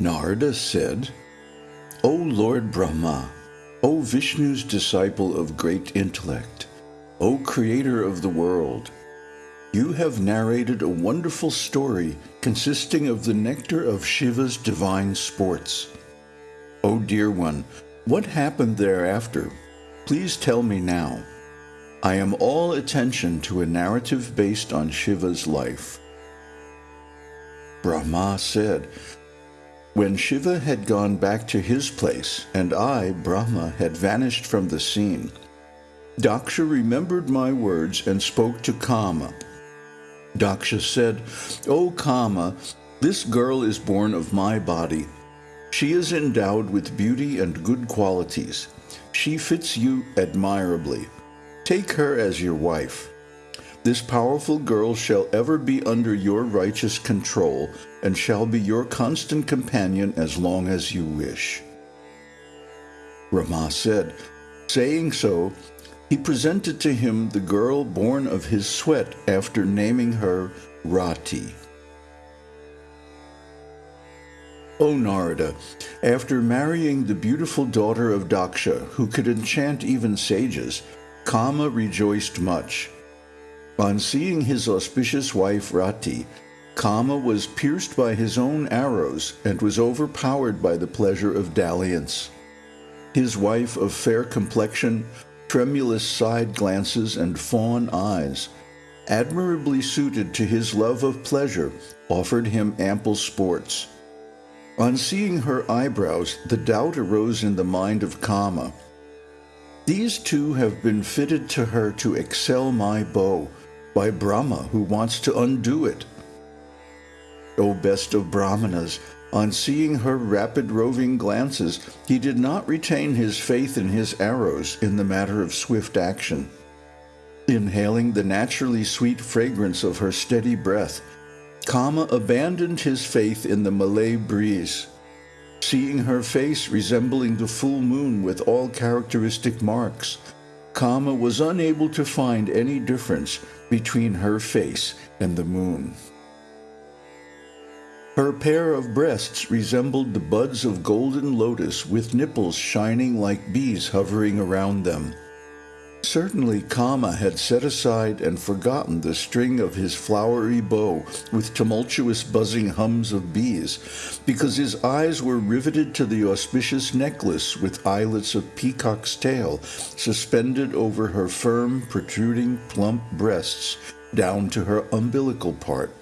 Narada said, O Lord Brahma, O Vishnu's disciple of great intellect, O creator of the world, you have narrated a wonderful story consisting of the nectar of Shiva's divine sports. O dear one, what happened thereafter? Please tell me now. I am all attention to a narrative based on Shiva's life. Brahma said, When Shiva had gone back to his place, and I, Brahma, had vanished from the scene, Daksha remembered my words and spoke to Kama. Daksha said, O Kama, this girl is born of my body. She is endowed with beauty and good qualities. She fits you admirably. Take her as your wife. This powerful girl shall ever be under your righteous control and shall be your constant companion as long as you wish. Brahma said, Saying so, he presented to him the girl born of his sweat after naming her Rati. O Narada, after marrying the beautiful daughter of Daksha, who could enchant even sages, Kama rejoiced much. On seeing his auspicious wife Rati, Kama was pierced by his own arrows and was overpowered by the pleasure of dalliance. His wife of fair complexion, tremulous side glances, and fawn eyes, admirably suited to his love of pleasure, offered him ample sports. On seeing her eyebrows, the doubt arose in the mind of Kama. These two have been fitted to her to excel my bow, by Brahma, who wants to undo it. O best of Brahmanas, on seeing her rapid roving glances, he did not retain his faith in his arrows in the matter of swift action. Inhaling the naturally sweet fragrance of her steady breath, Kama abandoned his faith in the Malay breeze. Seeing her face resembling the full moon with all characteristic marks, Kama was unable to find any difference between her face and the moon. Her pair of breasts resembled the buds of golden lotus with nipples shining like bees hovering around them. Certainly Kama had set aside and forgotten the string of his flowery bow with tumultuous buzzing hums of bees, because his eyes were riveted to the auspicious necklace with eyelets of peacock's tail suspended over her firm, protruding, plump breasts down to her umbilical part.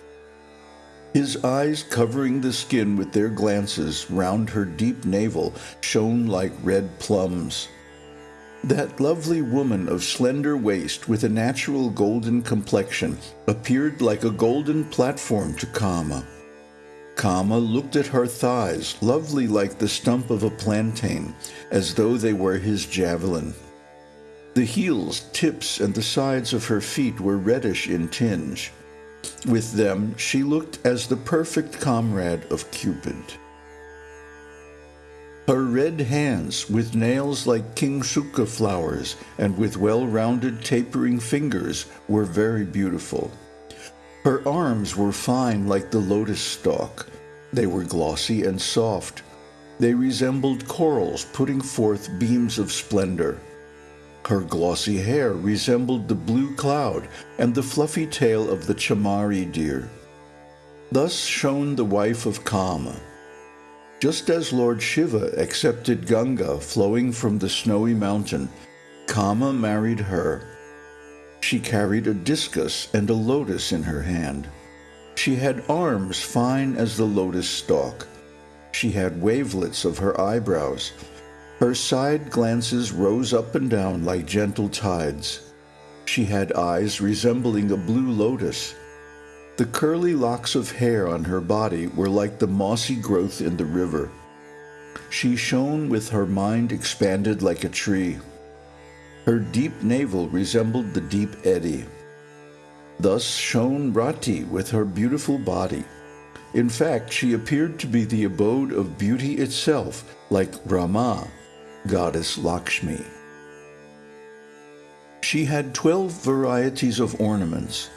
His eyes covering the skin with their glances round her deep navel shone like red plums. That lovely woman of slender waist with a natural golden complexion appeared like a golden platform to Kama. Kama looked at her thighs, lovely like the stump of a plantain, as though they were his javelin. The heels, tips, and the sides of her feet were reddish in tinge. With them she looked as the perfect comrade of Cupid. Her red hands, with nails like kingsuka flowers and with well-rounded tapering fingers, were very beautiful. Her arms were fine like the lotus stalk. They were glossy and soft. They resembled corals putting forth beams of splendor. Her glossy hair resembled the blue cloud and the fluffy tail of the chamari deer. Thus shone the wife of Kama. Just as Lord Shiva accepted Ganga flowing from the snowy mountain, Kama married her. She carried a discus and a lotus in her hand. She had arms fine as the lotus stalk. She had wavelets of her eyebrows. Her side glances rose up and down like gentle tides. She had eyes resembling a blue lotus, the curly locks of hair on her body were like the mossy growth in the river. She shone with her mind expanded like a tree. Her deep navel resembled the deep eddy. Thus shone Rati with her beautiful body. In fact, she appeared to be the abode of beauty itself, like Rama, goddess Lakshmi. She had twelve varieties of ornaments,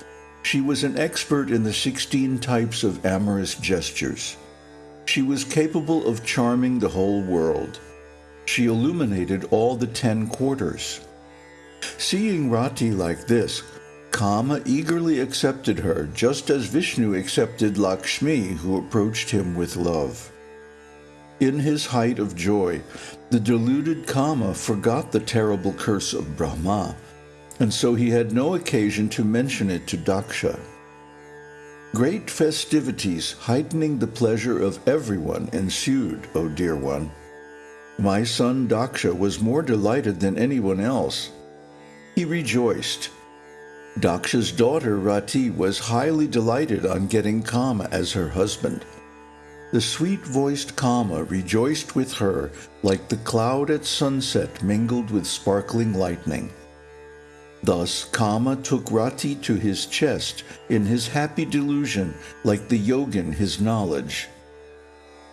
she was an expert in the 16 types of amorous gestures. she was capable of charming the whole world. She illuminated all the ten quarters. Seeing Rati like this, Kama eagerly accepted her, just as Vishnu accepted Lakshmi, who approached him with love. In his height of joy, the deluded Kama forgot the terrible curse of Brahma, and so he had no occasion to mention it to Daksha. Great festivities heightening the pleasure of everyone ensued, O dear one. My son Daksha was more delighted than anyone else. He rejoiced. Daksha's daughter Rati was highly delighted on getting Kama as her husband. The sweet-voiced Kama rejoiced with her like the cloud at sunset mingled with sparkling lightning. Thus Kama took Rati to his chest in his happy delusion like the yogin his knowledge.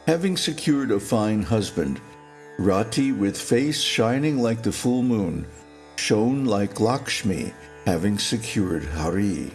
Having secured a fine husband, Rati with face shining like the full moon, shone like Lakshmi having secured Hari.